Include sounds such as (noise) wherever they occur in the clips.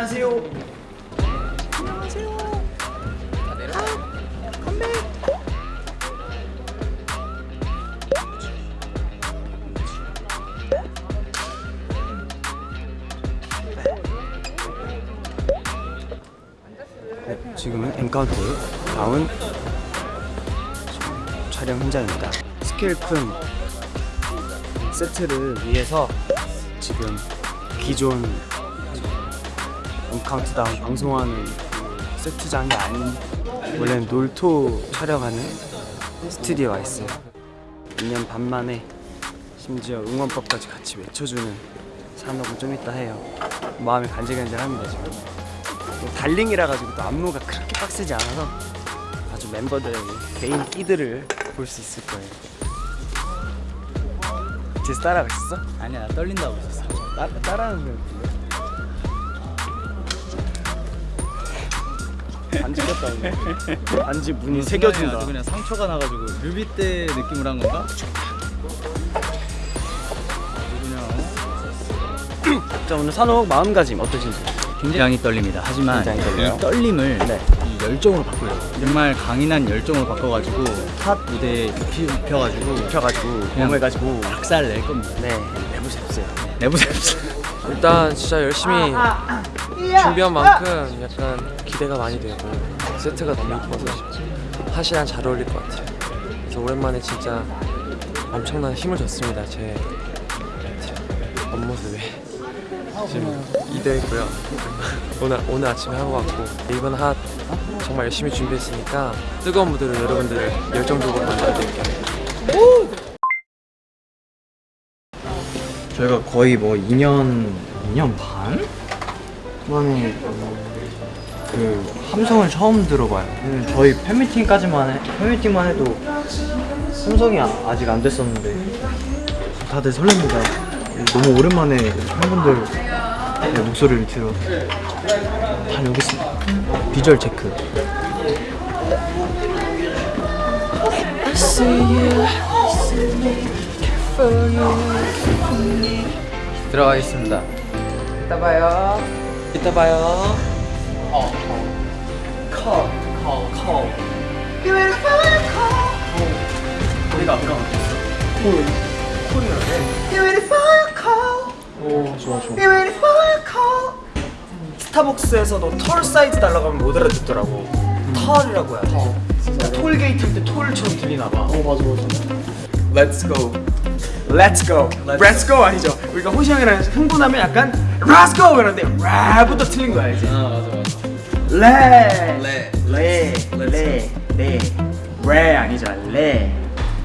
안녕하세요. 안녕하세요. 아, 컴백. 네, 지금은 엠카운트다운 촬영 현장입니다. 스케일 큰 세트를 위해서 지금 기존 엠카운트다운 방송하는 그 세트장이 아닌 원래는 놀토 촬영하는 스튜디오가 있어요. 2년 반 만에 심지어 응원법까지 같이 외쳐주는 사녹을 좀 이따 해요. 마음이 간질간질합니다 지금. 또 Darling이라 가지고 또 안무가 그렇게 빡세지 않아서 아주 멤버들의 개인 끼들을 볼 수 있을 거예요. 제스 따라가 있었어? 아니야 나 떨린다고 했었어. 따, 따라하는 거 같은데 반지 꼈다 반지 문이 새겨진다. 아주 그냥 상처가 나가지고 뮤비 때 느낌으로 한 건가? 그냥 자 오늘 산옥 마음가짐 어떠신지? 굉장히 떨립니다. 하지만 굉장히? 이 떨림을 네. 이 열정으로 바꾸려고. 정말 강인한 열정으로 바꿔가지고 핫 무대에 입히, 입혀가지고 그냥 몸을 가지고 박살 낼 겁니다. 네. 내부셉세요 내부셉스 일단 진짜 열심히 준비한 만큼 약간 기대가 많이 되고 세트가 너무 이뻐서 핫이랑 잘 어울릴 것 같아요. 그래서 오랜만에 진짜 엄청난 힘을 줬습니다 제 겉모습에 지금 이대했고요. 오늘, 오늘 아침에 하고 왔고 이번 핫 정말 열심히 준비했으니까 뜨거운 무대로 여러분들을 열정적으로 만나드릴게요. 저희가 거의 뭐 2년 2년 반? 만에 그 함성을 처음 들어봐요. 음, 저희 팬미팅까지만 해 팬미팅만 해도 함성이 아, 아직 안 됐었는데 다들 설렙니다. 너무 오랜만에 팬분들 목소리를 들어 다녀오겠습니다. 비주얼 체크. 들어가겠습니다 이따 봐요 이따 봐요 우리가 아까 콜 콜이라네. 오 좋아 좋아. 스타벅스에서도 tall 사이즈 달라고 하면 못 알아듣더라고. tall이라고 해야 돼. 톨게이트 할때 톨처럼 들리나 봐. 어 맞아 맞아. Let's go. Let's go. Let's go 아니죠. 우리가 호시 형이랑 흥분하면 약간 Go 이러는데 Let부터 틀린 거 알지? 아 맞아 맞아 Let. 레. 레. 레. 레 아니죠. 레.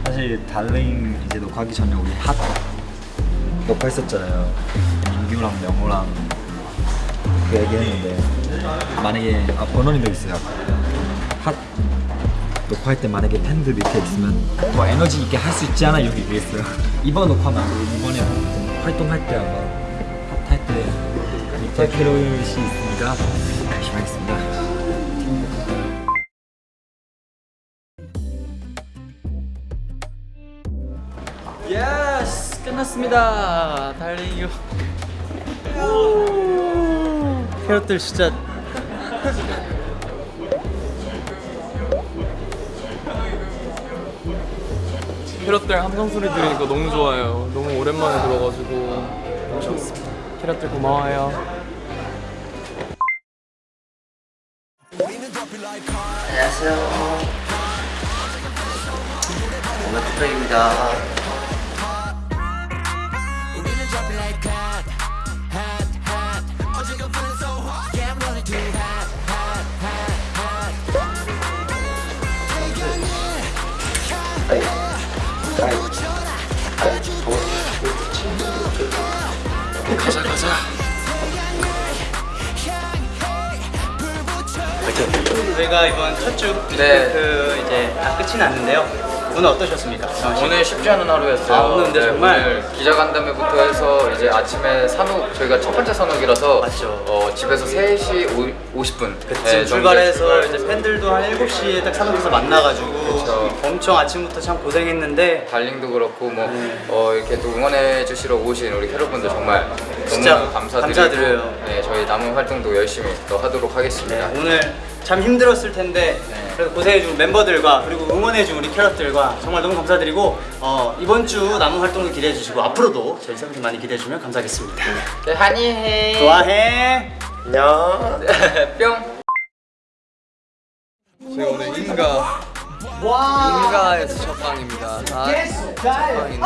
사실 Darling 이제 녹화하기 전에 우리 HOT 녹화했었잖아요. 민규랑 명호랑 그 얘기했는데 만약에 아 버논이도 있어요. HOT 녹화할 때 만약에 팬들 밑에 있으면 더 에너지 있게 할 수 있지 않아 여기 얘기했어요. (laughs) 이번 녹화 말고 이번에 활동할 때 아마 밑에 캐럿이 있으니까 열심히 하겠습니다. Yes 끝났습니다 Darling 캐럿들 진짜 캐럿들 함성 소리 들으니까 너무 좋아요. 너무 오랜만에 들어가지고 좋습니다. 캐럿들 고마워요. 안녕하세요. 오늘 투백입니다. 저희가 이번 첫 주 네. 그 이제 다 끝이 났는데요. 오늘 어떠셨습니까? 오늘 쉽지 않은 하루였어요. 아, 오늘 근데 네, 정말- 오늘 기자간담회부터 해서 이제 아침에 산옥 저희가 첫 번째 산옥이라서 맞죠. 어, 집에서 3시 5, 50분 지금 출발해서 이제 팬들도 한 7시에 딱 산업에서 만나가지고 그쵸. 엄청 아침부터 참 고생했는데 달링도 그렇고 뭐 네. 어, 이렇게 또 응원해 주시러 오신 우리 캐럿분들 정말 진짜 감사드리고 감사드려요. 네, 저희 남은 활동도 열심히 또 하도록 하겠습니다. 네, 오늘 참 힘들었을 텐데 그래도 고생해준 멤버들과 그리고 응원해준 우리 캐럿들과 정말 너무 감사드리고 어, 이번 주 남은 활동도 기대해 주시고 앞으로도 저희 세븐틴 많이 기대해 주시면 감사하겠습니다 네, 한이해. 좋아해 안녕. 뿅. 저희 오늘 인가 인가에서 첫 방입니다. 아, 첫 방인데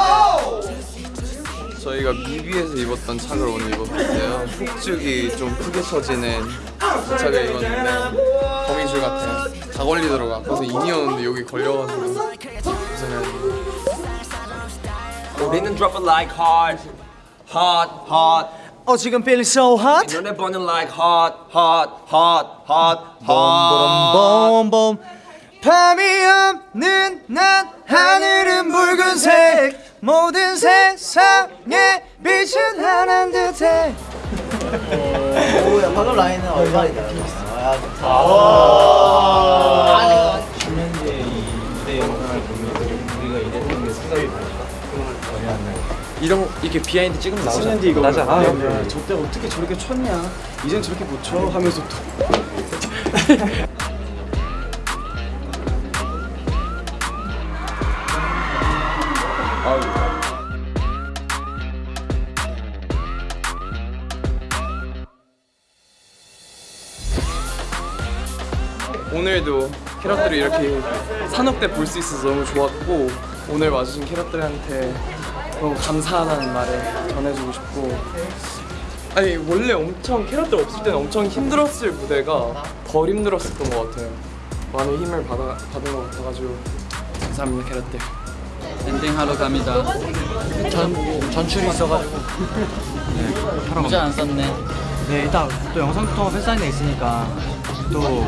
저희가 뮤비에서 입었던 착을 오늘 입어봤어요. 폭죽이 좀 크게 쳐지는 그 착을 입었는데 거미줄 같아요. 다 걸리더라고. 아파서 인이었는데 여기 걸려가지고 고생했는데. 우리는 drop it like hot, hot, hot. 어 지금 feeling so hot 너네 보는 like hot, hot, hot, hot, hot. 봄봄봄 밤이 없는 낮 하늘은 붉은색 모든 세상에 빛은 하나인 듯해 오야 방금 라인은 얼마이다 이런 이렇게 비하인드 찍으면 나오잖아. 이거 나지 않아? 저때 어떻게 저렇게 쳤냐? 이젠 저렇게 못 쳐 하면서 또 (laughs) 오늘도 캐럿들이 이렇게 산업 때볼수 있어서 너무 좋았고 오늘 와주신 캐럿들한테 너무 감사하다는 말을 전해주고 싶고. 아니 원래 엄청 캐럿들 없을 때는 엄청 힘들었을 무대가 덜 힘들었었던 것 같아요. 많은 힘을 받아, 받은 것 같아가지고. 감사합니다 캐럿들. 엔딩하러 갑니다. 전, 전출이 있어가지고. 네, 모자 안 썼네. 네 일단 또 영상부터 팬사인회 있으니까 또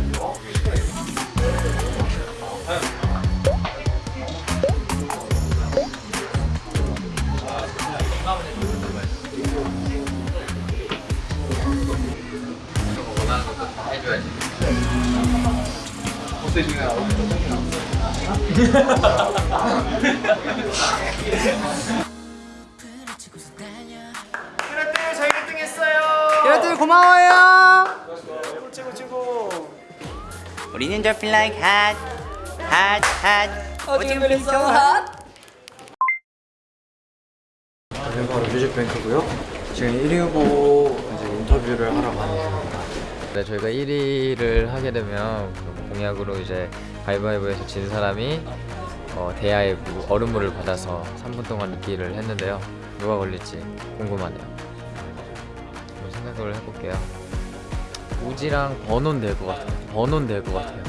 네 캐럿들 저희 1등 했어요. 캐럿들 고마워요 최고 최고. 우리는 it like hot, hot, hot. 저는 바로 뮤직뱅크고요. 지금 1위 후보 이제 인터뷰를 하러 가는 중입니다. 네, 저희가 1위를 하게 되면 공약으로 이제 가위바위보에서 진 사람이 어, 대야의 무- 얼음물을 받아서 3분 동안 입기를 했는데요. 누가 걸릴지 궁금하네요. 한번 생각을 해볼게요. 우지랑 번원 될것 같아요. 번원 될것 같아요.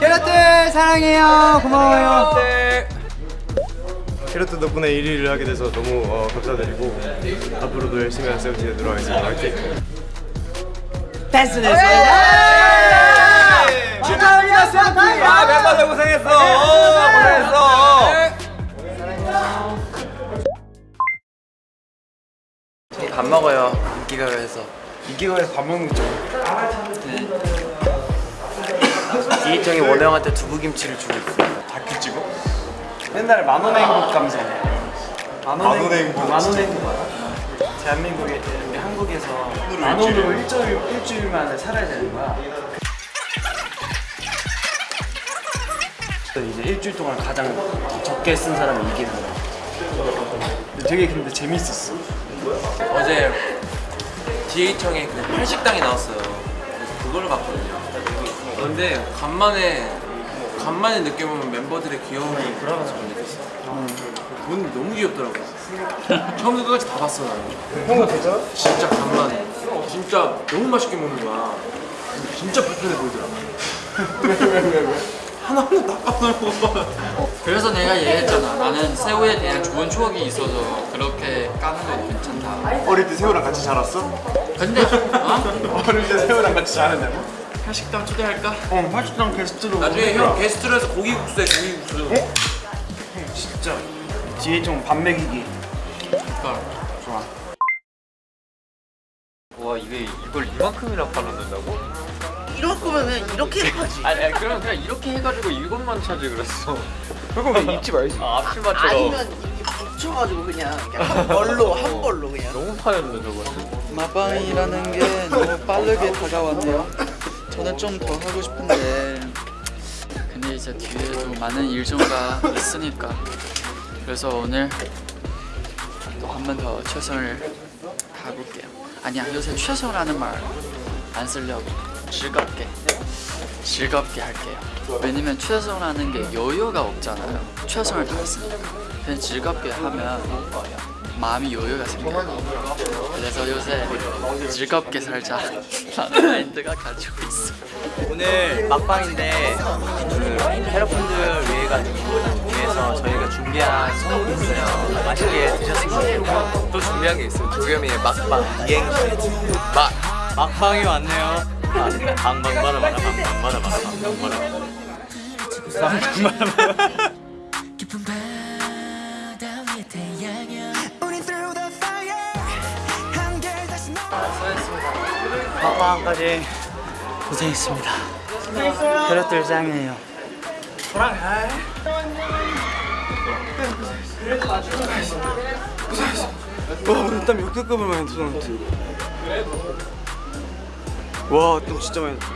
캐럿들 사랑해요 고마워요 캐럿들 덕분에 1위를 하게 돼서 너무 어, 감사드리고 앞으로도 열심히 한 세븐틴에 들어가겠습니다. 화이팅! 댄스 됐습니다. 축하합니다 세븐틴. 아 멤버들 고생했어. 고생했어. 밥 먹어요 인기가요에서. 이기가에서 밥 먹는 쪽. 이희정이 원우 형한테 두부김치를 주고 있어요 다큐 찍어? 옛날에 만원의 행복 감성. 만원의 행복. 만원의 행복 알아? 대한민국에 우리 한국에서 만 원으로 일주일 일주일 만에 살아야 되는 거야. 이제 일주일 동안 가장 적게 쓴 사람이 이기는 거야. 되게 근데 재밌었어. 어제 DH청에 그 팔식당이 나왔어요. 그래서 그거를 봤거든요. 근데 간만에 뭐 간만에 느껴보면 멤버들의 귀여움이 그러면서 느꼈어. 본 너무 귀엽더라고. 처음부터 끝까지 다 봤어 나는. 형은 됐잖아? 진짜 간만에. 진짜 너무 맛있게 먹는 거야. 진짜 불편해 보이더라고. (laughs) 하나하나 다 까먹어. 그래서 내가 얘기했잖아 나는 새우에 대한 좋은 추억이 있어서 그렇게 까는 건 괜찮다 어릴 때 새우랑 같이 자랐어? 근데 어? (laughs) 어릴 때 새우랑 같이 자랐냐고? 한식당 초대할까? 어 화식당 게스트로. 나중에 형 게스트로 해서 고기국수에 고기국수. 진짜. 뒤에 좀밥 먹이기. 그러니까. 좋아. 와 이게 이걸 이만큼이나 팔아낸다고? 이럴 거면 이렇게 해야지. 아니, 아니 그럼 그냥 이렇게 해가지고 이것만 찾지 그랬어. 그럼 입지 말지 아 앞치마처럼 아니면 이렇게 붙여가지고 그냥, 그냥 한 벌로 한 벌로 그냥. 너무 파였네 저거는 마방이라는 게 너무 빠르게 다가왔네요 저는 좀 더 하고 싶은데. 근데 이제 뒤에도 많은 일정가 있으니까. 그래서 오늘 또 한 번 더 최선을 다해볼게요. 아니야 요새 최선이라는 말 안 쓰려고. 즐겁게. 즐겁게 할게요. 왜냐면 최선이라는 게 여유가 없잖아요. 최선을 다했으니까 그냥 즐겁게 하면 어, 마음이 여유가 생겨요 그래서 요새 즐겁게 살자 라는 마인드가 가지고 있어 오늘 막방인데 그 캐럿분들 위해 가지고 위해서 저희가 준비한 선물이 있어요. 맛있게 드셨으면 좋겠고 또 준비한 게 있어요. 조겸이의 막방 이행시 막 막방이 왔네요. 아, 방방바라 바라 방방바라 바라 방방바라 바라 깊은 바다 위에 태양여 막방까지 고생했습니다. 캐럿들 짱이에요. 와 오늘 땀 역대급을 많이 터졌는데. 와땀 진짜 많이 났다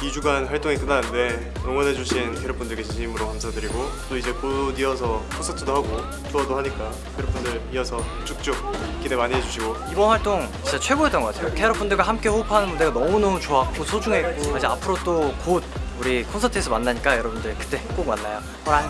2주간 활동이 끝나는데 응원해주신 캐럿분들께 진심으로 감사드리고 또 이제 곧 이어서 콘서트도 하고 투어도 하니까 캐럿분들 이어서 쭉쭉 기대 많이 해주시고. 이번 활동 진짜 최고였던 것 같아요. 캐럿분들과 함께 호흡하는 무대가 너무너무 좋았고 소중했고 이제 앞으로 또 곧 우리 콘서트에서 만나니까 여러분들 그때 꼭 만나요. 호랑